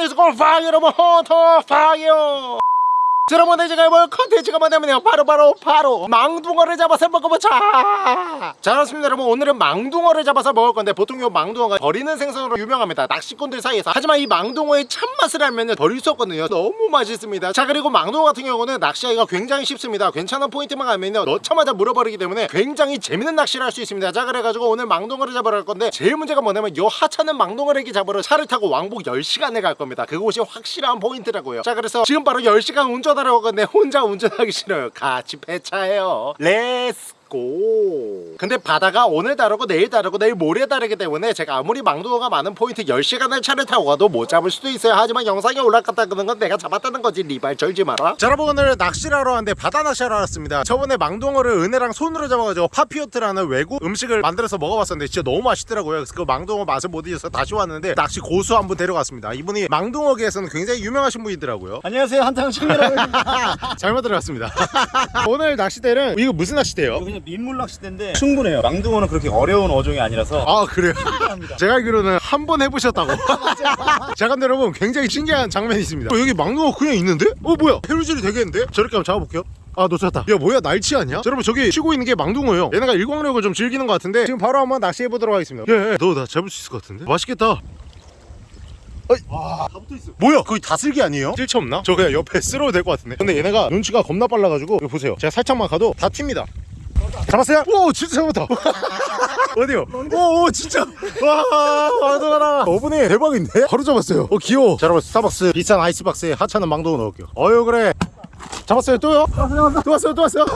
안에서 골파 여러분 헌터퐝이에요 자, 여러분 제가 해볼 컨텐츠가 뭐냐면요. 바로 바로 바로 망둥어를 잡아서 먹어보자. 자 그렇습니다. 여러분 오늘은 망둥어를 잡아서 먹을 건데 보통 요 망둥어가 버리는 생선으로 유명합니다. 낚시꾼들 사이에서. 하지만 이 망둥어의 참맛을 알면 버릴 수 없거든요. 너무 맛있습니다. 자 그리고 망둥어 같은 경우는 낚시하기가 굉장히 쉽습니다. 괜찮은 포인트만 가면요. 넣자마자 물어버리기 때문에 굉장히 재밌는 낚시를 할 수 있습니다. 자 그래가지고 오늘 망둥어를 잡으러 갈 건데 제일 문제가 뭐냐면 요 하찮은 망둥어를 잡으러 차를 타고 왕복 10시간을 갈 겁니다. 그곳이 확실한 포인트라고요. 자 그래서 지금 바로 10시간 운전 하러 가는데 혼자 운전하기 싫어요. 같이 배차해요. Let's go. 근데 바다가 오늘 다르고 내일 다르고 내일 모레 다르기 때문에 제가 아무리 망둥어가 많은 포인트 10시간을 차를 타고 가도 못 잡을 수도 있어요. 하지만 영상에 올라갔다는 건 내가 잡았다는 거지. 리발 절지 마라. 자 여러분 오늘 낚시를 하러 왔는데 바다 낚시하러 왔습니다. 저번에 망둥어를 은혜랑 손으로 잡아가지고 papillote라는 외국 음식을 만들어서 먹어봤었는데 진짜 너무 맛있더라고요. 그래서 그 망둥어 맛을 못 잊어서 다시 왔는데 낚시 고수 한 분 데려갔습니다. 이분이 망둥어계에서는 굉장히 유명하신 분이더라고요. 안녕하세요. 합니다. 잘못 들어갔습니다. 오늘 낚시대는 이거 무슨 낚시대예요? 그냥 민물 낚시대인데 충분해요. 망둥어는 그렇게 어려운 어종이 아니라서 아 그래요? 제가 알기로는 한 번 해보셨다고 자 근데 여러분 굉장히 신기한 장면이 있습니다 어, 여기 망둥어 그냥 있는데? 어 뭐야 해루질이 되겠는데? 저렇게 한번 잡아볼게요 아 놓쳤다 야 뭐야 날치 아니야? 자, 여러분 저기 쉬고 있는 게 망둥어예요 얘네가 일광욕을 좀 즐기는 것 같은데 지금 바로 한번 낚시해보도록 하겠습니다 예너 나 잡을 수 있을 것 같은데? 맛있겠다 다 붙어 있어. 뭐야 거기 다슬기 아니에요? 찔치 없나? 저 그냥 옆에 쓸어도 될 것 같은데 근데 얘네가 눈치가 겁나 빨라가지고 이거 보세요 제가 살짝만 가도 다 튑니다 잡았어요? 오 진짜 잡았다. 어디요? 오, 오 진짜. 와 와들어라 어부님 대박인데? 바로 잡았어요. 어 귀여워. 자 여러분 스타벅스 비싼 아이스박스에 하찮은 망둥어 넣을게요. 어유 그래 잡았어요 또요? 또 왔어요 또 왔어요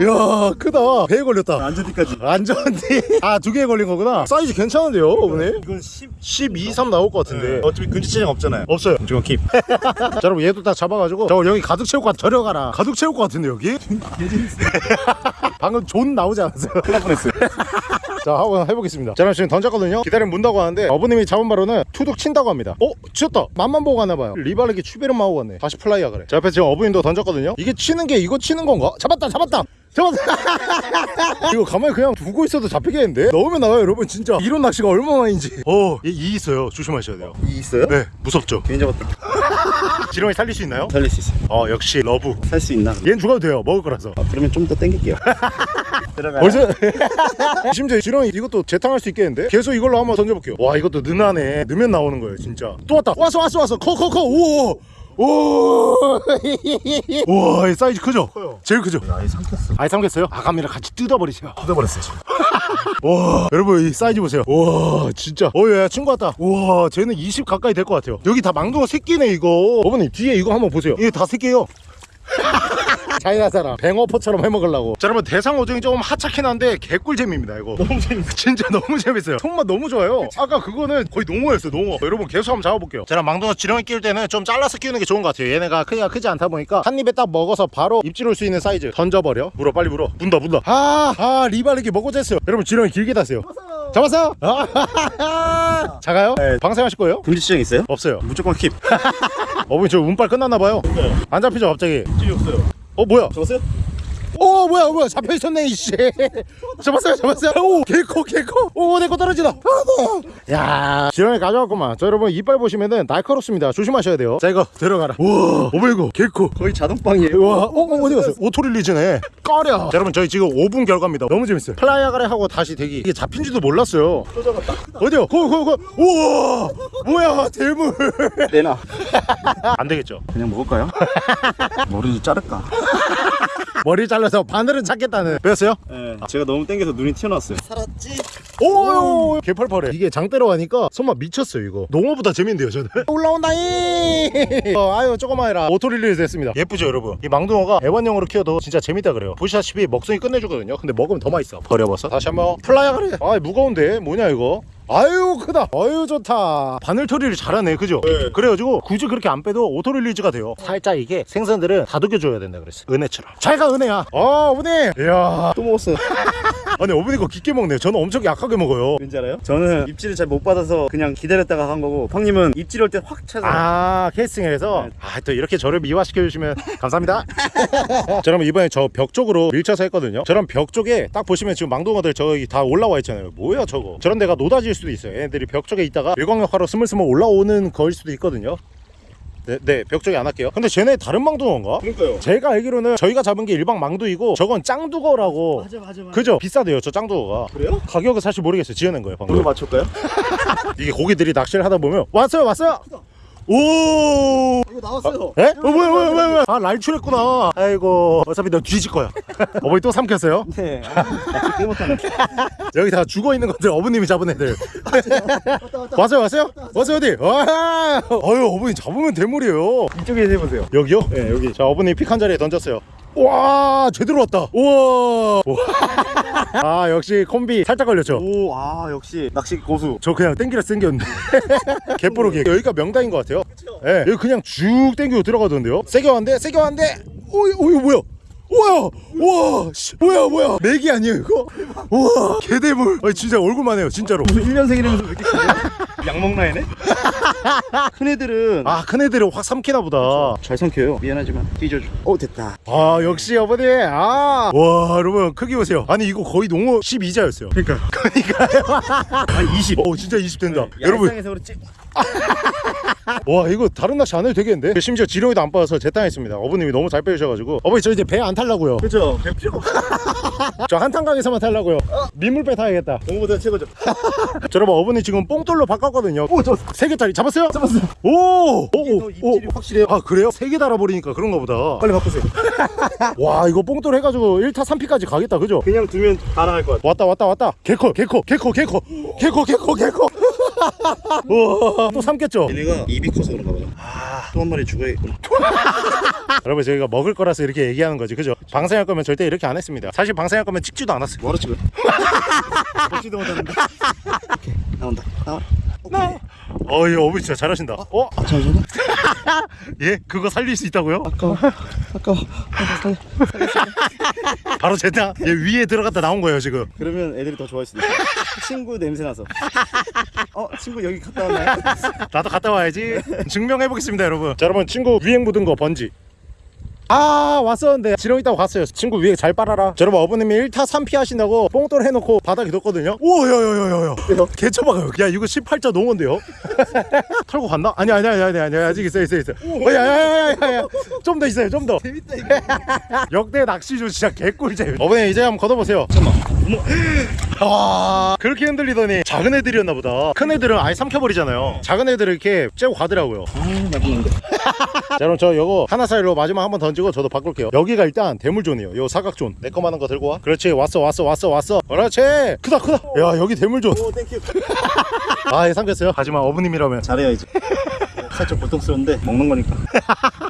이야 크다 배에 걸렸다 안전띠까지. 안전띠 아두 개에 걸린 거구나 사이즈 괜찮은데요 어부님? 이건 10. 12, 3 나올 것 같은데 어차피 금지체장 없잖아요. 없어요 이건 keep. 자 여러분 얘도 딱 잡아가지고 저 여기 가득 채울 것 같아 데려가라 가득 채울 것 같은데 여기? 방금 존 나오지 않았어요? 큰일 날 뻔했어요. 자 한번 해보겠습니다 자 여러분 지금 던졌거든요 기다리면 문다고 하는데 어부님이 잡은 바로는 투둑 친다고 합니다 어? 치었다 맛만 보고 가나봐요 리바르기 추베르 마고 갔네 다시 플라이야 그래 자 옆에 지금 어부님도 던졌거든요 이게 치는 게 이거 치는 건가? 잡았다 잡았다 잡았다 이거 가만히 그냥 두고 있어도 잡히겠는데? 넣으면 나와요 여러분 진짜 이런 낚시가 얼마만인지 어이 있어요 조심하셔야 돼요 이 있어요? 네 무섭죠 괜히 잡았다. 지렁이 살릴 수 있나요? 살릴 수 있어요. 어 역시 러브 살 수 있나? 얘는 죽어도 돼요 먹을 거라서 아, 그러면 좀 더 땡길게요. 들어가요. 벌써? 심지어 지렁이 이것도 재탕할 수 있겠는데? 계속 이걸로 한번 던져볼게요. 와 이것도 는하네. 넣으면 나오는 거예요 진짜. 또 왔다. 왔어 왔어 왔어. 커 커커. 우와 우와 이 사이즈 크죠? 커요. 제일 크죠? 아예 삼켰어. 아예 삼켰어요? 아가미랑 같이 뜯어버리세요. 뜯어버렸어요. 지금. 와 여러분 이 사이즈 보세요. 와 진짜. 어 야 친구 왔다. 와 쟤는 20 가까이 될 것 같아요. 여기 다 망둥어 새끼네 이거. 어부님 뒤에 이거 한번 보세요. 이게 다 새끼예요 자기가 사람. 뱅어포처럼 해먹으려고. 자 여러분 대상 어종이 조금 하찮긴 한데 개꿀잼입니다 이거. 너무 재밌어. 진짜 너무 재밌어요. 손맛 너무 좋아요. 아까 그거는 거의 농어였어요 농어. 여러분 계속 한번 잡아볼게요. 제가 망둥어 지렁이 끼울 때는 좀 잘라서 끼우는 게 좋은 것 같아요. 얘네가 크기가 크지 않다 보니까 한 입에 딱 먹어서 바로 입질 올 수 있는 사이즈. 던져버려. 물어 빨리 물어. 문다 문다. 아아 리바르기 먹어도 됐어요. 여러분 지렁이 길게 다세요. 잡았어? 아, 작아요? 네. 방생하실 거예요? 근지체장 있어요? 없어요. 무조건 킵. 어머니 저 운빨 끝났나봐요. 안 잡히죠 갑자기? 입질이 없어요. 어 뭐야 잡았어요? 오 뭐야 뭐야 잡혀 있었네 이씨 잡았어요 잡았어요 오 개커 개커 오내거 떨어지다 아, 야 지렁이 가져왔구만 자 여러분 이빨 보시면은 날카롭습니다 조심하셔야 돼요 자 이거 들어가라 우와 이거 개커 거의 자동빵이에요. 와, 어, 어, 어디 갔어? auto release네. 꺼려. 자, 여러분, 저희 지금 5분 결과입니다. 너무 재밌어요. 플라이아가래 하고 다시 대기. 이게 잡힌지도 몰랐어요. 어디요? 거, 거, 거. 우와! 뭐야, 대물. 내놔. 안 되겠죠. 그냥 먹을까요? 머리를 자를까? 머리 잘라서 바늘은 찾겠다는. 배웠어요? 네. 제가 너무 땡겨서 눈이 튀어나왔어요. 살았지? 오, 개펄펄해. 이게 장대로 하니까 손맛 미쳤어요, 이거. 농어보다 재밌는데요, 저는. 올라온다잉! 어, 아유, 조금만 해라. auto release 됐습니다. 예쁘죠, 여러분? 이 망둥어가 애완용으로 키워도 진짜 재밌다 그래요. 보시다시피 먹성이 끝내주거든요. 근데 먹으면 더 맛있어. 버려버서. 다시 한번 플라이어 그래. 아, 무거운데? 뭐냐, 이거? 아유 크다. 아유 좋다. 바늘 처리를 잘하네 그죠? 네. 그래가지고 굳이 그렇게 안 빼도 auto release가 돼요. 살짝 이게 생선들은 다독여줘야 된다 그랬어 은혜처럼. 잘가 은혜야. 어 어부님. 이야. 또 먹었어요. 아니 어부님 거 깊게 먹네요 저는 엄청 약하게 먹어요. 왠지 알아요? 저는 입질을 잘 못 받아서 그냥 기다렸다가 한 거고 형님은 입질 올 때 확 찾아 아 캐스팅을 해서? 네. 아또 이렇게 저를 미화시켜 주시면 감사합니다. 저러면 이번에 저 벽 쪽으로 밀쳐서 했거든요. 저런 벽 쪽에 딱 보시면 지금 망둥어들 저기 다 올라와 있잖아요. 뭐야 저거? 저런 데가 노다질 수도 있어요. 얘네들이 벽 쪽에 있다가 일광욕하러 스물스물 올라오는 거일 수도 있거든요. 네, 네, 벽 쪽에 안 할게요. 근데 쟤네 다른 망둥어인가? 그러니까요. 제가 알기로는 저희가 잡은 게 일방 망두이고 저건 짱두거라고 맞아 맞아 맞아. 그죠? 비싸대요 저 짱두거가. 그래요? 가격은 사실 모르겠어요. 지어낸 거예요 방금. 이거 맞출까요? 이게 고기들이 낚시를 하다 보면 왔어요 왔어요 오! 이거 나왔어요. 에? 어, 뭐야 뭐야 뭐야 뭐야? 아 랄출했구나. 아이고 어차피 너 뒤질 거야. 어머니 또 삼켰어요? 네. 낚시 꽤 못하네. 여기 다 죽어있는 것들 어머님이 잡은 애들. 왔어요 왔어요? 왔어요 어디? 와! 어휴 어머니 잡으면 대물이에요. 이쪽에서 해보세요. 여기요? 네 여기. 자 어머니 픽한 자리에 던졌어요 와 제대로 왔다. 우와. 아 역시 콤비 살짝 걸렸죠? 오 아 역시 낚시 고수. 저 그냥 땡기라 땡겼는데. 개뽀르게 여기가 명당인 것 같아요. 예 여기 그냥 쭉 땡기고 들어가던데요? 세게 왔는데 세게 왔는데 오, 오 이거 뭐야? 우와 우와 씨, 뭐야 뭐야? 맥이 아니에요 이거? 우와 개대물 아니, 진짜 얼굴만 해요 진짜로. 무슨 1년생이라면서 왜 이렇게 커요? 양먹나이네? 큰 애들은 아 큰 애들은 확 삼키나 보다. 잘 삼켜요. 미안하지만 뒤져줘. 오 됐다. 아 역시 어머니. 아와 여러분 크기 보세요. 아니 이거 거의 농어 12자였어요. 그러니까. 그러니까요. 아 20. 어 진짜 20 된다. 여러분. 야상에서 그렇지 와 이거 다른 낚시 안 해도 되겠는데? 심지어 지렁이도 안 빠져서 재탕했습니다. 어머님이 너무 잘 빼주셔가지고. 어머니 저 이제 배 안 탈라고요. 그렇죠. 배 없어. 저 한탄강에서만 탈라고요. 민물배 타야겠다. 공보다 최고죠. 저 여러분 어머니 지금 뽕돌로 바꿨거든요. 오저 세 개짜리 잡았어요? 잡았어요. 오! 오! 더 오! 입질이 확실해요. 아 그래요? 세 개 달아버리니까 그런가 보다. 빨리 바꾸세요. 와 이거 뽕돌 해가지고 1타 3피까지 가겠다 그죠? 그냥 두면 다 나갈 것 같아. 왔다 왔다 왔다. 개코 개코 개코 개코 개코 개코 개코 우와. 또 삼켰죠? 얘네가 입이 커서 그런가 봐요. 아 또 한 마리 죽어야겠구나 여러분 저희가 먹을 거라서 이렇게 얘기하는 거지 그죠? 방생할 거면 절대 이렇게 안 했습니다. 사실 방생할 거면 찍지도 않았어요. 뭐하러 찍어요? 먹지도 못하는데. 오케이 나온다. 나와 라 어이 어머니 진짜 잘하신다. 어? 아 잠시만요? 예? 그거 살릴 수 있다고요? 아까워 아까워 바로 제타 얘 위에 들어갔다 나온 거예요 지금. 그러면 애들이 더 좋아할 수도 있어 친구 냄새 나서. 어 친구 여기 갔다 왔나요? 나도 갔다 와야지. 증명해 보겠습니다 여러분. 자 여러분 친구 위행 묻은 거 번지 아 왔었는데. 지렁이 있다고 갔어요. 친구 위에 잘 빨아라. 자, 여러분 어머님이 1타 3피 하신다고 뽕돌 해놓고 바닥에 뒀거든요. 오야야야야야. 개쳐박아요. 야 이거 18자 농어인데요? 털고 갔나? 아니 아니 아니 아니 아니 아직 있어 있어 있어 야야야야야 좀 더 있어요 좀 더. 재밌다 이거. 역대 낚시조 진짜 개꿀잼. 어머니 이제 한번 걷어보세요. 잠깐만. 와 그렇게 흔들리더니 작은 애들이었나 보다. 큰 애들은 아예 삼켜버리잖아요. 작은 애들을 이렇게 째고 가더라고요. 아 맛있는데 자 그럼 저 요거 하나 사이로 마지막 한번 던지고 저도 바꿀게요. 여기가 일단 대물존이에요. 요 사각존. 내 거만한 거 들고 와? 그렇지. 왔어 왔어 왔어 왔어. 그렇지. 크다 크다. 야 여기 대물존. 오 thank you 아예 삼켰어요 하지만 어부님이라면 잘해야지 살짝 고통스러운데 먹는 거니까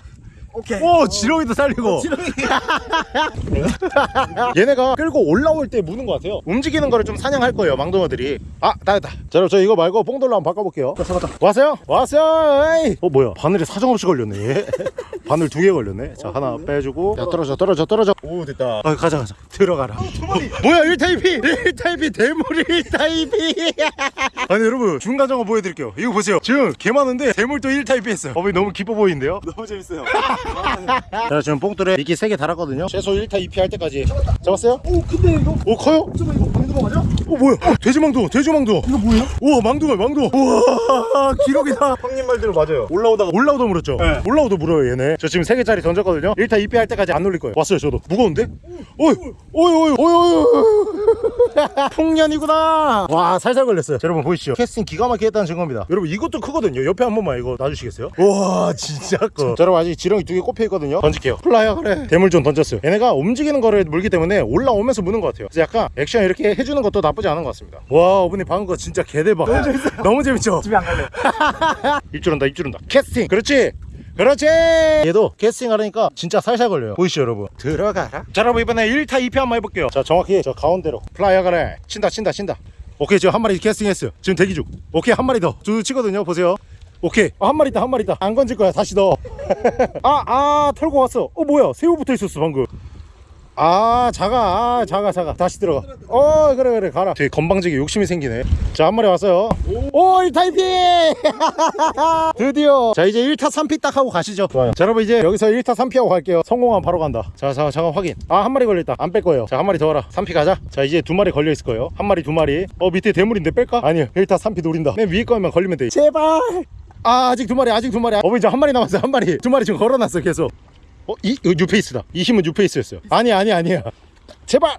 오케이 오 지렁이도 살리고. 지렁이 얘네가 끌고 올라올 때 무는 것 같아요. 움직이는 거를 좀 사냥할 거예요 망둥어들이. 아 나였다. 자 그럼 저 이거 말고 뽕돌로 한번 바꿔볼게요. 잡았다. 왔어요? 왔어요! 에이. 어 뭐야? 바늘에 사정없이 걸렸네 얘. 바늘 두 개 걸렸네. 자 하나 빼주고. 야 떨어져 떨어져 떨어져. 오 됐다. 아 가자 가자. 들어가라. 어, 뭐야 1타 2피? 1타입이 대물이 1타입이. 아니 여러분 중간 점검 보여드릴게요. 이거 보세요. 지금 개 많은데 대물도 1타입이 했어요. 어머니 너무 기뻐 보이는데요? 너무 재밌어요 자 지금 뽕돌에 미끼 3개 달았거든요 최소 1타 2피 할 때까지 잡았어요? 오 근데 이거 오 커요? 잠깐만 이거 방금 맞아? 어 뭐야 어, 돼지망둥어 돼지망둥어 이거 뭐예요? 우와 망둥어 망둥어 우와 기록이다 형님 말대로 맞아요 올라오다가 올라오도 물었죠? 네. 올라오도 물어요 얘네 저 지금 3개짜리 던졌거든요 1타 2피 할 때까지 안 놀릴 거예요 왔어요 저도 무거운데? 어이 어이 어이 어이 어이 풍년이구나 와 살살 걸렸어요 자, 여러분 보이시죠? 캐스팅 기가 막히게 했다는 증거입니다 여러분 이것도 크거든요 옆에 한 번만 이거 놔주시겠어요? 와 진짜 커 자, 여러분 아직 지렁이 두 개 꼽혀 있거든요 던질게요 플라이어 그래 대물 좀 던졌어요 얘네가 움직이는 거를 물기 때문에 올라오면서 무는 것 같아요 그래서 약간 액션 이렇게 해주 는 것도 나쁘지 않은 것 같습니다. 와 어부님 방금 거 진짜 개대박. 너무 재밌어요. 너무 재밌죠? 집에 안 갈래 입질 온다 입질 온다. 캐스팅. 그렇지. 그렇지. 얘도 캐스팅 하려니까 진짜 살살 걸려요. 보이시죠 여러분? 들어가라. 자 여러분 이번에 1타 2피 한번 해볼게요. 자 정확히 저 가운데로. 플라이어 가래. 친다 친다 친다. 오케이 지금 한 마리 캐스팅 했어요. 지금 대기 중. 오케이 한 마리 더쭉 치거든요 보세요. 오케이. 어, 한 마리 있다 한 마리 있다. 안 건질 거야 다시 넣어 아아 털고 왔어. 어 뭐야? 새우 붙어 있었어 방금 아 작아 아 작아 작아 다시 들어가. 어 그래 그래. 가라. 되게 건방지게 욕심이 생기네. 자 한 마리 왔어요. 오 1타 2피 드디어. 자 이제 1타 3피 딱 하고 가시죠. 좋아요. 자 여러분 이제 여기서 1타 3피 하고 갈게요. 성공하면 바로 간다. 자 자, 잠깐 확인. 아 한 마리 걸렸다. 안 뺄 거예요. 자 한 마리 더 와라. 3피 가자. 자 이제 두 마리 걸려 있을 거예요. 한 마리 두 마리. 어 밑에 대물인데 뺄까? 아니요. 1타 3피 노린다. 맨 위에 거만 걸리면 돼. 제발! 아 아직 두 마리 아직 두 마리. 어머니 이제 한 마리 남았어요. 한 마리. 두 마리 지금 걸어놨어 계속 어? 이? 이거 뉴페이스다 이 힘은 뉴페이스였어요 아니 아니 아니야 제발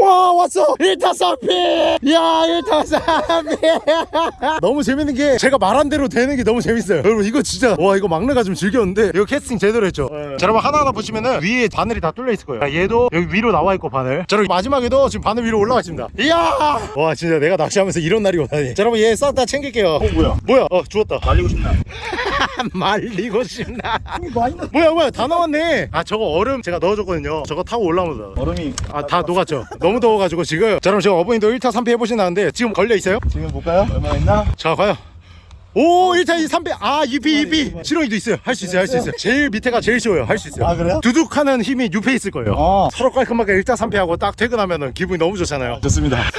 와 왔어. 1타 3피. 야 1타 3피. 너무 재밌는 게 제가 말한 대로 되는 게 너무 재밌어요. 여러분 이거 진짜 와 이거 막내가 좀 즐겼는데 이거 캐스팅 제대로 했죠. 자 여러분 하나하나 보시면은 위에 바늘이 다 뚫려 있을 거예요. 자, 얘도 여기 위로 나와 있고 바늘. 자 여러분 마지막에도 지금 바늘 위로 올라와 있습니다. 이야! 와 진짜 내가 낚시하면서 이런 날이 오다니. 자 여러분 얘 싹 다 챙길게요. 어 뭐야? 뭐야? 어 죽었다. 말리고 싶나? 말리고 싶나? 넣. 뭐야 뭐야 다 나왔네. 아 저거 얼음 제가 넣어줬거든요. 저거 타고 올라오면 돼 얼음이 아 다 녹았죠 너무 더워가지고 지금 자 그럼 지금 어머니도 1타 3피 해보신다는데 지금 걸려 있어요? 지금 볼까요? 얼마나 있나? 자 과연 오 1타 2 3피 아 2피 2피 실용이도 있어요 할 수 있어요 할 수 있어요 제일 밑에가 제일 쉬워요 할 수 있어요 아, 그래요? 두둑하는 힘이 6회 있을 거예요 아. 서로 깔끔하게 1타 3피 하고 딱 퇴근하면 기분이 너무 좋잖아요 좋습니다.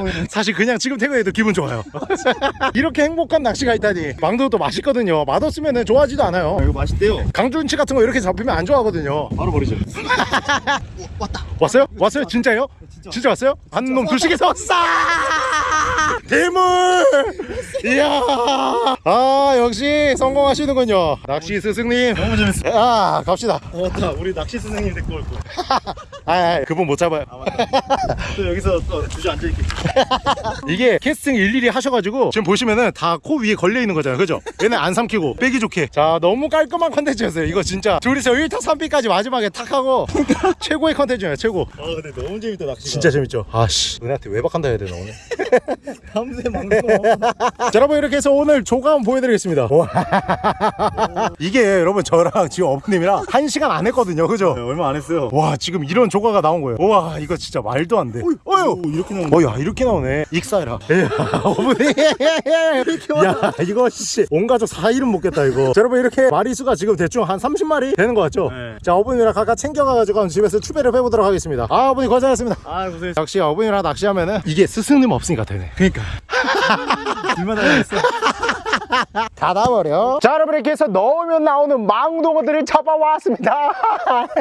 오늘. 사실 그냥 지금 퇴근해도 기분 좋아요 이렇게 행복한 낚시가 있다니 망도도 맛있거든요 맛없으면 좋아하지도 않아요 아, 이거 맛있대요. 강준치 같은 거 이렇게 잡히면 안 좋아하거든요 바로 버리죠. 왔어요? 왔어요? 진짜요? 진짜, 왔어요? 한놈 둘씩에서 싸! 대물! 이야! 아, 역시 성공하시는군요. 낚시 스승님. 너무 재밌어. 아, 갑시다. 어, 맞다. 우리 낚시 선생님 데리고 올 거. 아, 아, 그분 못 잡아요. 아. 또 여기서 또 주저 앉아 있게. 이게 캐스팅 일일이 하셔가지고 지금 보시면은 다 코 위에 걸려 있는 거잖아요. 그죠? 얘네 안 삼키고 빼기 좋게. 자, 너무 깔끔한 컨텐츠였어요. 이거 진짜. 둘이서 1타 3피까지 마지막에 탁 하고 최고의 컨텐츠예요. 최고. 아 근데 너무 재밌다 낚시가. 진짜 재밌죠? 아씨, 은혜한테 외박한다 해야 되나 오늘? 밤새 먹는 거. 자, 여러분 이렇게 해서 오늘 조감 보여드리겠습니다. 와. 이게 여러분 저랑 지금 어머님이랑 한 시간 안 했거든요. 그죠? 네, 얼마 안 했어요. 와 지금 이런 조가가 나온 거예요. 와 이거 진짜 말도 안 돼. 어휴. 오, 이렇게 나오는 어야 이렇게 나오네. 익사해라. 야, 어머니. 야 이거 씨 온 가족 4일은 먹겠다 이거. 자, 여러분 이렇게 마리수가 지금 대충 한 30마리 되는 것 같죠? 네. 자 어머님이랑 각각 챙겨가가지고 집에서 추배를 해보도록 하겠습니다. 아 어머니 고생하셨습니다. 아 고생했어. 역시 어머니랑 낚시하면은 이게 스승님 없으니까 되네 그러니까. 둘만 하겠어. 닫아버려 자 여러분 이렇게 해서 넣으면 나오는 망둥어들을 잡아왔습니다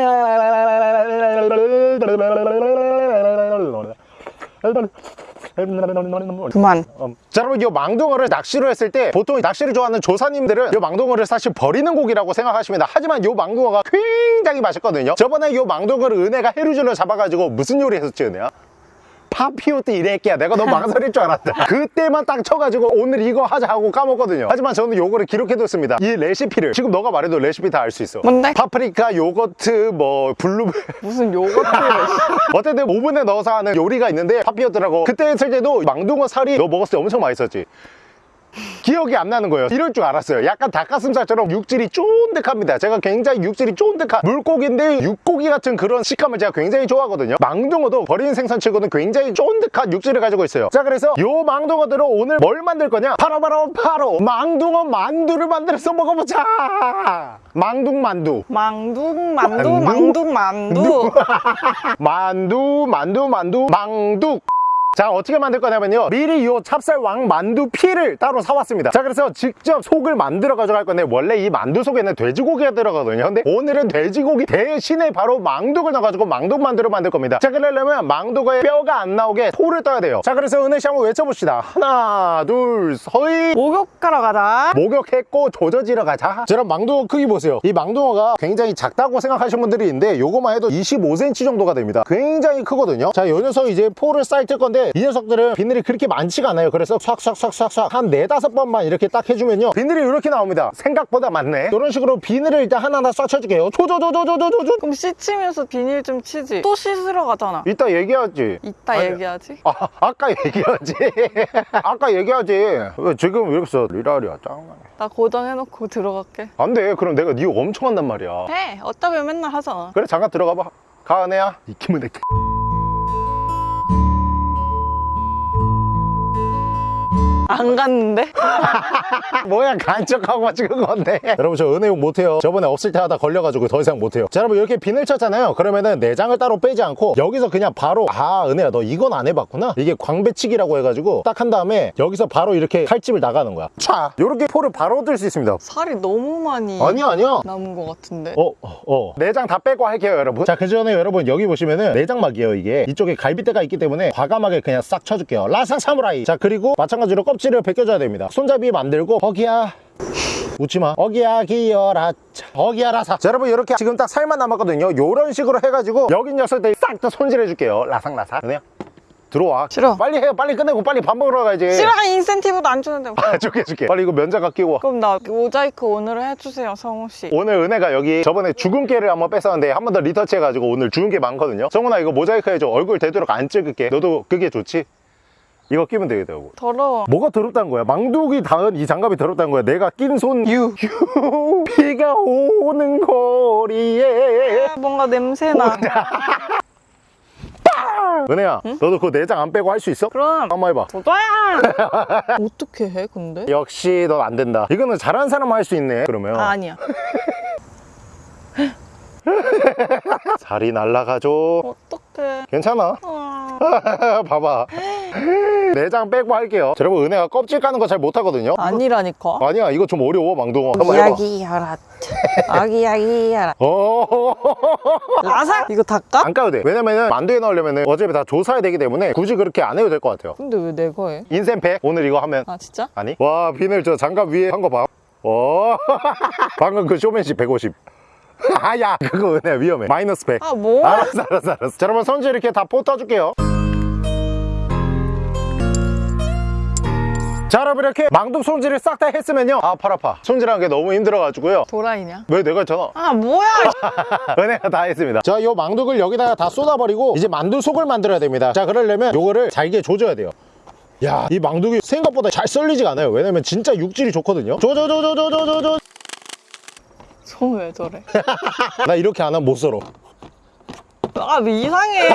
그만. 자 여러분 이 망둥어를 낚시로 했을 때 보통 낚시를 좋아하는 조사님들은 이 망둥어를 사실 버리는 고기라고 생각하십니다 하지만 이 망둥어가 굉장히 맛있거든요 저번에 이 망둥어를 은혜가 해루질로 잡아가지고 무슨 요리 했었지 은혜야? papillote 이래끼야. 내가 너무 망설일 줄 알았다. 그때만 딱 쳐가지고 오늘 이거 하자 하고 까먹거든요. 하지만 저는 요거를 기록해뒀습니다. 이 레시피를. 지금 너가 말해도 레시피 다 알 수 있어. 뭔데? 파프리카 요거트 뭐 블루베리. 무슨 요거트를. 어쨌든 오븐에 넣어서 하는 요리가 있는데 papillote라고. 그때 했을 때도 망둥어 살이 너 먹었을 때 엄청 맛있었지 기억이 안 나는 거예요. 이럴 줄 알았어요. 약간 닭가슴살처럼 육질이 쫀득합니다. 제가 굉장히 육질이 쫀득한 물고기인데 육고기 같은 그런 식감을 제가 굉장히 좋아하거든요. 망둥어도 버리는 생선 치고는 굉장히 쫀득한 육질을 가지고 있어요. 자 그래서 요 망둥어들로 오늘 뭘 만들 거냐? 바로 바로 바로 망둥어 만두를 만들어서 먹어보자. 망둥 만두. 망둥, 만두, 만두? 망둥, 만두. 만두 만두 만두 망둑 자 어떻게 만들 거냐면요. 미리 요 찹쌀왕 만두 피를 따로 사왔습니다. 자 그래서 직접 속을 만들어 가져갈 건데 원래 이 만두 속에는 돼지고기가 들어가거든요. 근데 오늘은 돼지고기 대신에 바로 망둑을 넣어가지고 망둑 만두를 만들 겁니다. 자 그러려면 망둑의 뼈가 안 나오게 토를 떠야 돼요. 자 그래서 은혜 씨 한번 외쳐봅시다. 하나 둘 서이. 목욕하러 가자. 목욕했고 조져지러 가자. 저런 망둥어 크기 보세요. 이 망둥어가 굉장히 작다고 생각하시는 분들이 있는데 요거만 해도 25cm 정도가 됩니다. 굉장히 크거든요. 자요 녀석 이제 포를 쌀 뜰 건데 이 녀석들은 비늘이 그렇게 많지가 않아요. 그래서 싹싹싹싹싹 한 네다섯 번만 이렇게 딱 해주면요. 비늘이 이렇게 나옵니다. 생각보다 많네. 이런 식으로 비늘을 일단 하나하나 싹 쳐줄게요. 조조조조조조조 그럼 씻으면서 비닐 좀 치지. 또 씻으러 가잖아. 이따 얘기하지. 이따 아니, 얘기하지. 아, 아까 얘기하지. 아까 얘기하지. 왜 지금 왜 이렇게 써 리라리야 짱나네 나 고정해놓고 들어갈게. 안돼. 그럼 내가 니 엄청 한단 말이야. 해. 어차피 맨날 하잖아. 그래 잠깐 들어가봐. 가 은혜야. 이기면 돼 안 갔는데? 뭐야 간척하고 찍은 건데 여러분 저 은혜용 못해요 저번에 없을 때 하다 걸려가지고 더 이상 못해요 자 여러분 이렇게 비늘 쳤잖아요 그러면은 내장을 따로 빼지 않고 여기서 그냥 바로 아 은혜야 너 이건 안 해봤구나 이게 광배치기라고 해가지고 딱 한 다음에 여기서 바로 이렇게 칼집을 나가는 거야 차 요렇게 포를 바로 들 수 있습니다 살이 너무 많이 아니야 아니야 남은 것 같은데. 어, 어, 어. 내장 다 빼고 할게요, 여러분. 자, 그 전에 여러분, 여기 보시면은 내장막이에요, 이게. 이쪽에 갈비대가 있기 때문에 과감하게 그냥 싹 쳐줄게요. 라상 사무라이. 자, 그리고 마찬가지로 껍질 을 벗겨줘야 됩니다. 손잡이 만들고, 거기야. 웃지마 어기야 기여라 차. 어기야라 사 자, 여러분 이렇게 지금 딱 살만 남았거든요 요런 식으로 해가지고 여기 녀석들 싹 다 손질해줄게요 라상라상 그냥 들어와 싫어. 빨리 해요 빨리 끝내고 빨리 밥 먹으러 가야지 싫어 인센티브도 안 주는데. 아 줄게 줄게 빨리 이거 면자가 끼고 와. 그럼 나 모자이크 오늘 해주세요 성우 씨. 오늘 은혜가 여기 저번에 주근깨를 한번 뺐었는데 한 번 더 리터치 해가지고 오늘 주근깨 많거든요 성훈아 이거 모자이크 해줘 얼굴 되도록 안 찍을게 너도 그게 좋지? 이거 끼면 되겠다고 더러워. 뭐가 더럽다는 거야? 망둥이 닿은 이 장갑이 더럽다는 거야 내가 낀 손 유. 유 비가 오는 거리에 아, 뭔가 냄새나. 은혜야 너도 그 내장 안 빼고 할 수 있어? 그럼 한번 해봐 도도야. 어떻게 해 근데? 역시 넌 안 된다 이거는 잘하는 사람 할수 있네 그러면 아, 아니야. 살이 날라가죠 어떡해. 괜찮아 아, 봐봐 내장 빼고 할게요 자, 여러분 은혜가 껍질 까는 거 잘 못하거든요 아니라니까. 아니야 이거 좀 어려워 망둥어 한번 해봐 아기야라. 아기야기야라. 어... 라삭. 이거 닦아? 안 까도 돼 왜냐면은 만두에 넣으려면 어차피 다 조사해야 되기 때문에 굳이 그렇게 안 해도 될 것 같아요 근데 왜 내가 해? 인센팩 오늘 이거 하면 아 진짜? 아니? 와 비늘 저 장갑 위에 한 거 봐. 와 방금 그 쇼맨십 150. 아야 그거 은혜 위험해. 마이너스 100. 아 뭐? 알았어 알았어 알았어. 자 여러분 손질 이렇게 다 뽑아줄게요. 자 여러분 이렇게 망둥 손질을 싹 다 했으면요. 아 팔 아파. 손질하는 게 너무 힘들어가지고요. 도라이냐? 왜 내가 했잖아 아 뭐야? 은혜가 다 했습니다. 자 요 망둥을 여기다가 다 쏟아버리고 이제 만두 속을 만들어야 됩니다. 자 그러려면 요거를 잘게 조져야 돼요. 야 이 망둥이 생각보다 잘 썰리지가 않아요. 왜냐면 진짜 육질이 좋거든요. 조조조조조조조조 손왜 저래? 나 이렇게 안 하면 못 썰어 아 왜 이상해?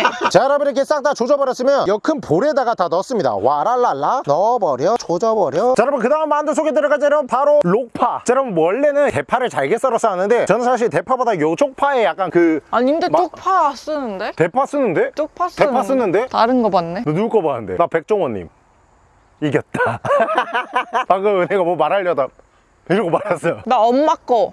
자 여러분 이렇게 싹 다 조져버렸으면 이큰 볼에다가 다 넣습니다 와랄랄라 넣어버려 조져버려 자 여러분 그 다음 만두 속에 들어가자 여러분 바로 록파 자 여러분 원래는 대파를 잘게 썰어서 하는데 저는 사실 대파보다 요 쪽파에 약간 그 아니 근데 마- 쪽파 쓰는데? 대파 쓰는데? 쪽파 쓰는데? 대파 쓰는데? 다른 거 봤네? 너 누구 거 봤는데? 나 백종원님 이겼다 방금 은혜가 뭐 말하려다 이러고 말았어요 나 엄마 거.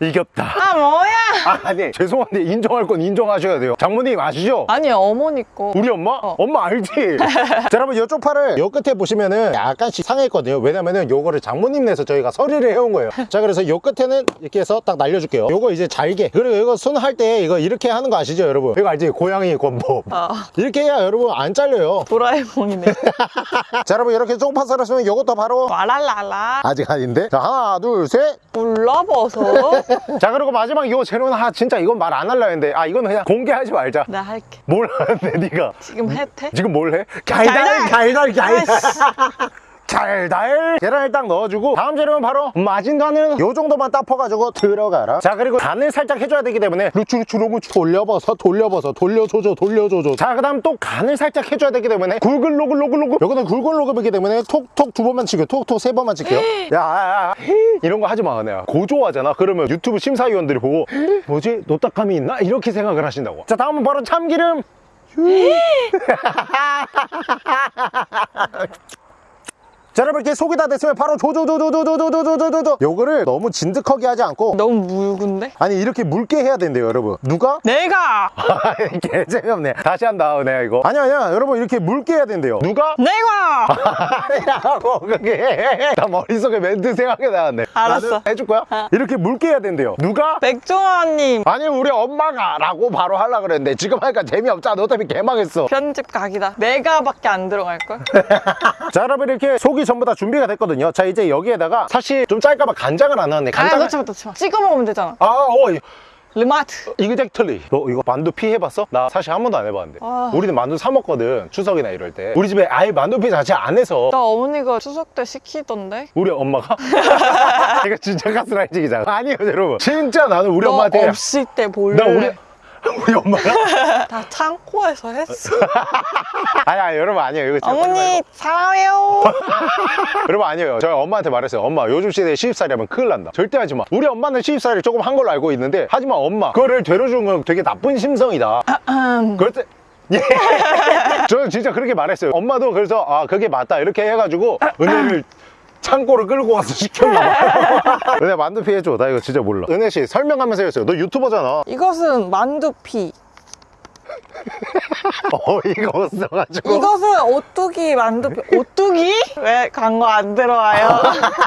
이겼다 아 뭐야? 아, 아니 죄송한데 인정할 건 인정하셔야 돼요 장모님 아시죠? 아니 어머니 거. 우리 엄마? 어. 엄마 알지? 자 여러분 이쪽 팔을 요 끝에 보시면은 약간씩 상했거든요 왜냐면은 요거를 장모님 내서 저희가 서리를 해온 거예요 자 그래서 요 끝에는 이렇게 해서 딱 날려줄게요 요거 이제 잘게 그리고 이거 손 할 때 이거 이렇게 하는 거 아시죠 여러분? 이거 알지? 고양이 권법 아 이렇게 해야 여러분 안 잘려요 도라에몽이네. 자 여러분 이렇게 쪽파 썰었으면 요것도 바로 와랄랄라. 아직 아닌데 자 하나 둘셋 불러버섯. 자 그리고 마지막 요 재료는 아 진짜 이건 말안 하려 했는데 아 이건 그냥 공개하지 말자 나 할게. 뭘 하는데 네가 지금 해태? 지금 뭘 해? 달달 달달 달달 달달 계란을 딱 넣어주고 다음 재료는 바로 마진간은 요 정도만 딱 퍼가지고 들어가라. 자 그리고 간을 살짝 해줘야 되기 때문에 루추루추루무 돌려버서 돌려버서 돌려줘줘 돌려줘줘. 자 그 다음 또 간을 살짝 해줘야 되기 때문에 굴글로글로글로글. 요거는 굴글로글이기 때문에 톡톡 두 번만 치고 톡톡 세 번만 칠게요. 야야야. 이런 거 하지 마 내가 고조하잖아. 그러면 유튜브 심사위원들이 보고 뭐지? 노딱함이 있나? 이렇게 생각을 하신다고. 자 다음은 바로 참기름 자 여러분 이렇게 속이 다 됐으면 바로 조조조조조조조조조조 요거를 너무 진득하게 하지 않고 너무 묵은데? 아니 이렇게 붉게 해야 된대요 여러분 누가? 내가! 개 재미없네 다시 한다 내가 이거 아니야 아니야 여러분 이렇게 붉게 해야 된대요 누가? 내가! 아니라고 그게 나 머릿속에 멘트 생각이 나왔네 알았어. 해줄 거야? 이렇게 묽게 해야 된대요 누가? 백종원님 아니 우리 엄마가 라고 바로 하려고 그랬는데 지금 하니까 재미없잖아 어차피 개망했어 편집 각이다. 내가밖에 안 들어갈걸? 자 여러분 이렇게 속이 전부 다 준비가 됐거든요 자 이제 여기에다가 사실 좀 짤까봐 간장을 안 아, 간장 넣지 마, 넣지 마. 찍어 먹으면 되잖아. 아, 어, 이- 르마트. 이그젝틀리. 너 이거 만두피 해봤어? 나 사실 한 번도 안 해봤는데. 아. 우리는 만두 사 먹거든. 추석이나 이럴 때. 우리 집에 아예 만두피 자체 안 해서. 나 어머니가 추석 때 시키던데? 우리 엄마가? 이거 진짜 가스라이팅이잖아. 아니에요, 여러분. 진짜 나는 우리 너 엄마한테. 없을 때 볼래? 나 우리 우리 엄마가? 다 창고에서 했어. 아니 아니 여러분 아니에요. 이거 어머니 사랑해요. 여러분 아니에요. 저희 엄마한테 말했어요. 엄마 요즘 시대에 시집살이 하면 큰일 난다. 절대 하지 마. 우리 엄마는 시집살이 조금 한 걸로 알고 있는데 하지만 엄마 그거를 되려주는 건 되게 나쁜 심성이다. 그럴 때 예. 저는 진짜 그렇게 말했어요. 엄마도 그래서 아 그게 맞다. 이렇게 해가지고 은혜를 창고를 끌고 와서 시켰나 봐요 은혜 만두 피 해줘. 나 이거 진짜 몰라. 은혜 씨 설명하면서 했어요. 너 유튜버잖아. 이것은 만두피. 어이가 없어가지고 이것은 오뚜기 만두피. 오뚜기? 왜 광고 안 들어와요?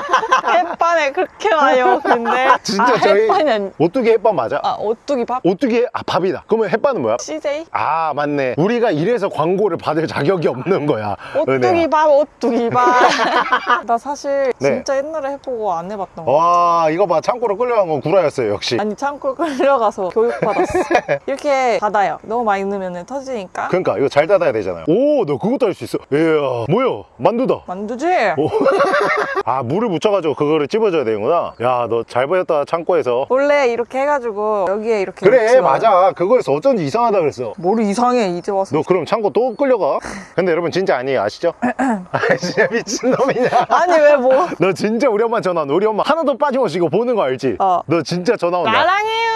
햇반에 그렇게 와요. 근데 진짜 아, 저희 아니. 오뚜기 햇반 맞아? 아 오뚜기 밥? 오뚜기 아 밥이다 그러면 햇반은 뭐야? CJ? 아 맞네 우리가 이래서 광고를 받을 자격이 없는 거야. 오뚜기 밥, 오뚜기 밥. 나 사실 네. 진짜 옛날에 해보고 안 해봤던 거. 와 이거 봐 창고로 끌려간 건 구라였어요 역시 아니 창고를 끌려가서 교육받았어. 이렇게 닫아요. 너무 많이 넣으면 터지니까. 그러니까 이거 잘 닫아야 되잖아요 오 너 그것도 할 수 있어 이야 뭐야 만두다 만두지? 오. 아 물을 묻혀가지고 그거를 찝어줘야 되는구나 야 너 잘 보였다 창고에서 원래 이렇게 해가지고 여기에 이렇게 그래 마. 맞아 그거에서 어쩐지 이상하다 그랬어 뭘 이상해 이제 와서 너 그럼 창고 또 끌려가? 근데 여러분 진짜 아니에요 아시죠? 아 진짜 미친놈이냐 아니 왜뭐 너 진짜 우리 엄마 전화 우리 엄마 하나도 빠짐없이 이거 보는 거 알지? 어. 너 진짜 전화 온다 나랑 해요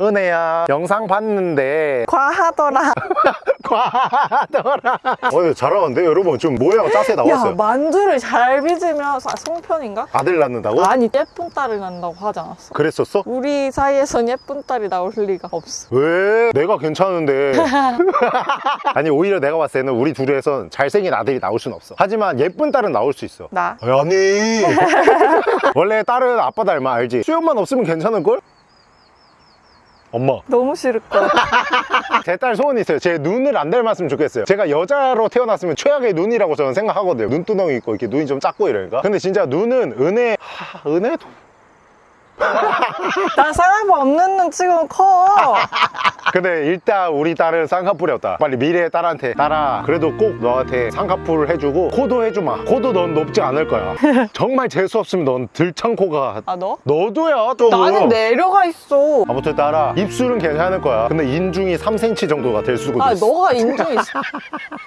은혜야 영상 봤는데 과하더라 과하더라 어 잘하는데 여러분 좀 모양 짜세 야 나왔어요 만두를 잘 빚으면 사- 송편인가? 아들 낳는다고? 아니 예쁜 딸을 낳는다고 하지 않았어? 그랬었어? 우리 사이에선 예쁜 딸이 나올 리가 없어 왜? 내가 괜찮은데 아니 오히려 내가 봤을 때는 우리 둘에선 잘생긴 아들이 나올 순 없어 하지만 예쁜 딸은 나올 수 있어 나? 아니 원래 딸은 아빠 닮아 알지? 수염만 없으면 괜찮을걸? 엄마. 너무 싫을 거야 제딸 소원이 있어요. 제 눈을 안 닮았으면 좋겠어요. 제가 여자로 태어났으면 최악의 눈이라고 저는 생각하거든요. 눈두덩이 있고 이렇게 눈이 좀 작고 이러니까. 근데 진짜 눈은 은혜 하, 은혜도 난 쌍꺼풀 없는 눈 지금 커. 근데 일단 우리 딸은 쌍꺼풀이었다. 빨리 미래의 딸한테 딸아 그래도 꼭 너한테 쌍꺼풀 해주고 코도 해주마. 코도 넌 높지 않을 거야. 정말 재수 없으면 넌 들창 코가 아 너? 너도야 또. 나는 내려가 있어. 아무튼 딸아 입술은 괜찮을 거야. 근데 인중이 3cm 정도가 될 수도 아 있어. 너가 인중 있어.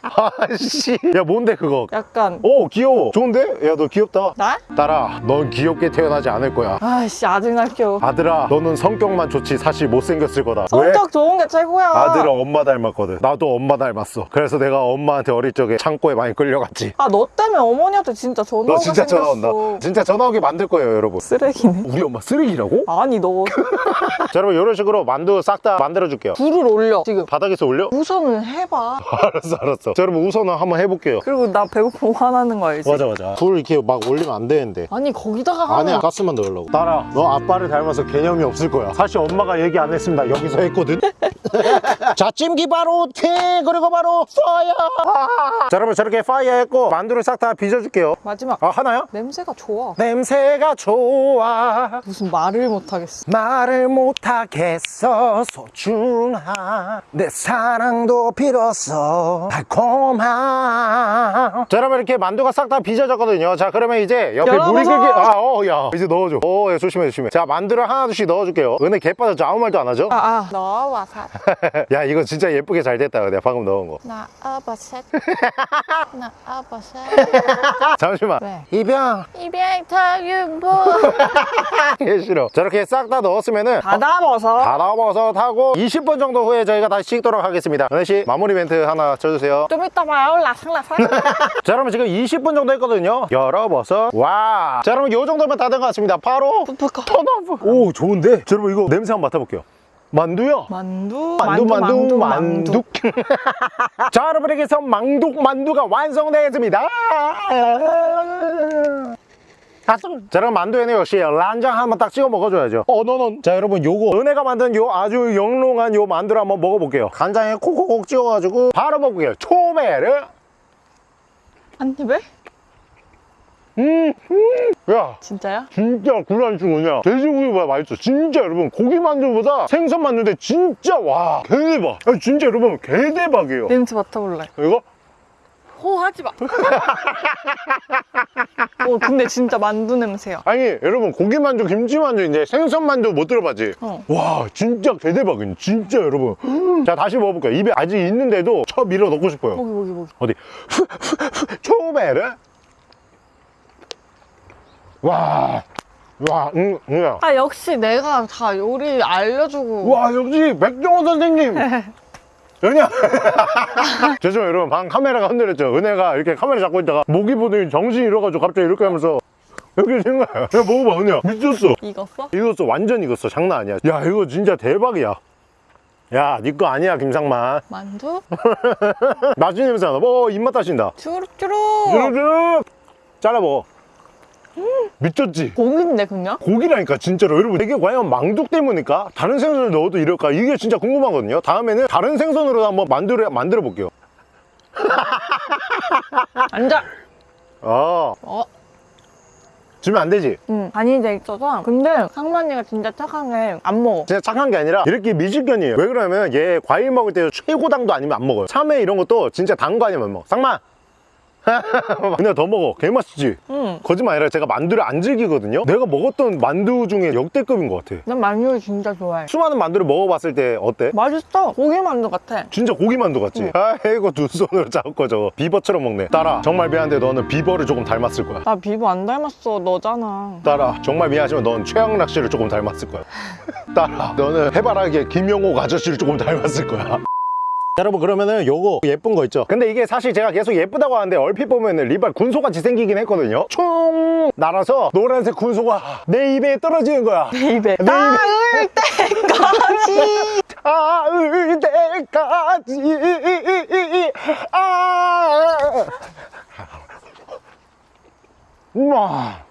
아씨. 야 뭔데 그거? 약간. 오 귀여워. 좋은데? 야 너 귀엽다. 나? 딸아 넌 귀엽게 태어나지 않을 거야. 아씨 아직 날 귀여워 아들아 너는 성격만 좋지 사실 못생겼을 거다. 성격 좋은 게 최고야. 아들은 엄마 닮았거든. 나도 엄마 닮았어. 그래서 내가 엄마한테 어릴 적에 창고에 많이 끌려갔지. 아 너 때문에 어머니한테 진짜 전화 너 오게 진짜 전화 생겼어. 온다 진짜 전화 오게 만들 거예요 여러분. 쓰레기네. 우리 엄마 쓰레기라고? 아니 너. 자 여러분 이런 식으로 만두 싹 다 만들어 줄게요. 불을 올려 지금. 바닥에서 올려? 우선은 해봐. 알았어 알았어. 자 여러분 우선은 한번 해볼게요. 그리고 나 배고프면 화나는 거 알지? 맞아 맞아. 불 이렇게 막 올리면 안 되는데. 아니 거기다가 하면 아니야 가스만 넣으려고. 딸아 너 아빠를 닮아서 개념이 없을 거야. 사실 엄마가 얘기 안 했습니다. 여기서 했거든. 자 찜기 바로 튀 그리고 바로 fire. 자 여러분 저렇게 fire 했고 만두를 싹 다 빚어줄게요. 마지막. 아 하나요? 냄새가 좋아. 냄새가 좋아. 무슨 말을 못하겠어. 말을 못하겠어 소중한 내 사랑도 빌었어 달콤한 자 여러분 이렇게 만두가 싹 다 빚어졌거든요. 자 그러면 이제 옆에. 물이 끓기 아 어 야. 이제 넣어줘. 어 야, 조심해 조심해. 자 만두를 하나 둘씩 넣어줄게요. 은혜 개 빠졌죠? 아무 말도 안 하죠? 아아. 넣어와서. 야 이거 진짜 예쁘게 잘 됐다 내가 방금 넣은 거. 나 어버셋 나 어버셋 잠시만. 왜? 이병 이병탁윤보 개 싫어. 저렇게 싹 다 넣었으면은 바다버섯 바다버섯하고 20분 정도 후에 저희가 다시 식도록 하겠습니다. 은혜씨 마무리 멘트 하나 쳐주세요. 좀 이따 봐요. 라상라상 자 여러분 지금 20분 정도 했거든요. 열어버섯. 와자 여러분 요 정도면 다 된 것 같습니다. 바로 부풀까 턴오브 오 좋은데? 자, 여러분 이거 냄새 한번 맡아볼게요. 만두요? 만두? 만두 만두 만두 자 여러분에게서 망둑 만두가 완성되었습니다. 자 여러분 만두에는 역시 란장 한번 딱 찍어 먹어줘야죠. 어 너는 자 여러분 요거. 은혜가 만든 요 아주 영롱한 요 만두를 한번 먹어볼게요. 간장에 콕콕콕 찍어가지고 바로 먹을게요. 초베르 한 입에? 음, 음. 야. 진짜야? 진짜 구란충은요 돼지고기보다 맛있어. 진짜 여러분 고기 만두보다 생선 만두인데 진짜 와. 개대박. 아, 진짜 여러분 개대박이에요. 냄새 맡아볼래. 이거? 호 하지 마. 어, 근데 진짜 만두 냄새야. 아니 여러분 고기 만두 김치 만두인데 생선 만두 못 들어봤지? 어. 와 진짜 개대박이네. 진짜 여러분. 자 다시 먹어볼게요. 입에 아직 있는데도 쳐 밀어 넣고 싶어요. 거기, 거기, 거기. 어디? 초베르 와 와, 응, 응. 아, 역시 내가 다 요리 알려주고. 와, 역시 백종원 선생님. 은혜야. 죄송해요, 여러분. 방 카메라가 흔들렸죠. 은혜가 이렇게 카메라 잡고 있다가 목이 보더니 정신이 잃어가지고 갑자기 이렇게 하면서 이렇게 된 거야. 야, 먹어봐, 은혜야. 미쳤어. 익었어? 익었어. 완전 익었어. 장난 아니야. 야, 이거 진짜 대박이야. 야, 니거 아니야, 김상만. 만두? 맛있는 냄새 나나? 어, 입맛 다신다. 주룩주룩. 주르륵 잘라 먹어. 미쳤지? 고기인데, 그냥? 고기라니까 진짜로 여러분 이게 과연 망둑 때문일까? 다른 생선을 넣어도 이럴까? 이게 진짜 궁금하거든요 다음에는 다른 생선으로 한번 만들어, 만들어 볼게요 앉아. 아 어, 주면 안 되지 응. 간이 돼 있어서. 근데 상만이가 진짜 착한 게 안 먹어. 진짜 착한 게 아니라 이렇게 미식견이에요 왜 그러냐면 얘 과일 먹을 때 최고 당도 아니면 안 먹어요 참외 이런 것도 진짜 단 거 아니면 안 먹어 쌍마 근데 더 먹어 개맛있지 응. 거짓말 아니라 제가 만두를 안 즐기거든요 내가 먹었던 만두 중에 역대급인 것 같아 난 만두 진짜 좋아해. 수많은 만두를 먹어봤을 때 어때? 맛있어. 고기 만두 같아. 진짜 고기 만두 같지? 아이고 두 손으로 잡고 저거 비버처럼 먹네 딸아 정말 미안한데 너는 비버를 조금 닮았을 거야 나 비보 안 닮았어. 너잖아. 딸아 정말 미안하지만 넌 최양락 씨를 조금 닮았을 거야 딸아 너는 해바라기의 김영옥 아저씨를 조금 닮았을 거야 여러분 그러면은 요거 예쁜 거 있죠? 근데 이게 사실 제가 계속 예쁘다고 하는데 얼핏 보면은 리발 군소같이 생기긴 했거든요. 총 날아서 노란색 군소가 내 입에 떨어지는 거야. 내 입에. 내 닿을 때까지. 닿을 때까지. 아! 우와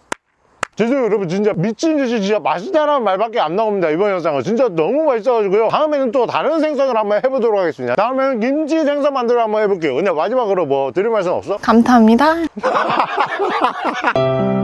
죄송해요 여러분. 진짜 미친 듯이 진짜 맛있다라는 말밖에 안 나옵니다 이번 영상은. 진짜 너무 맛있어가지고요. 다음에는 또 다른 생선을 한번 해보도록 하겠습니다. 다음에는 김치 생선 만들어 한번 해볼게요. 근데 마지막으로 뭐 드릴 말씀 없어? 감사합니다.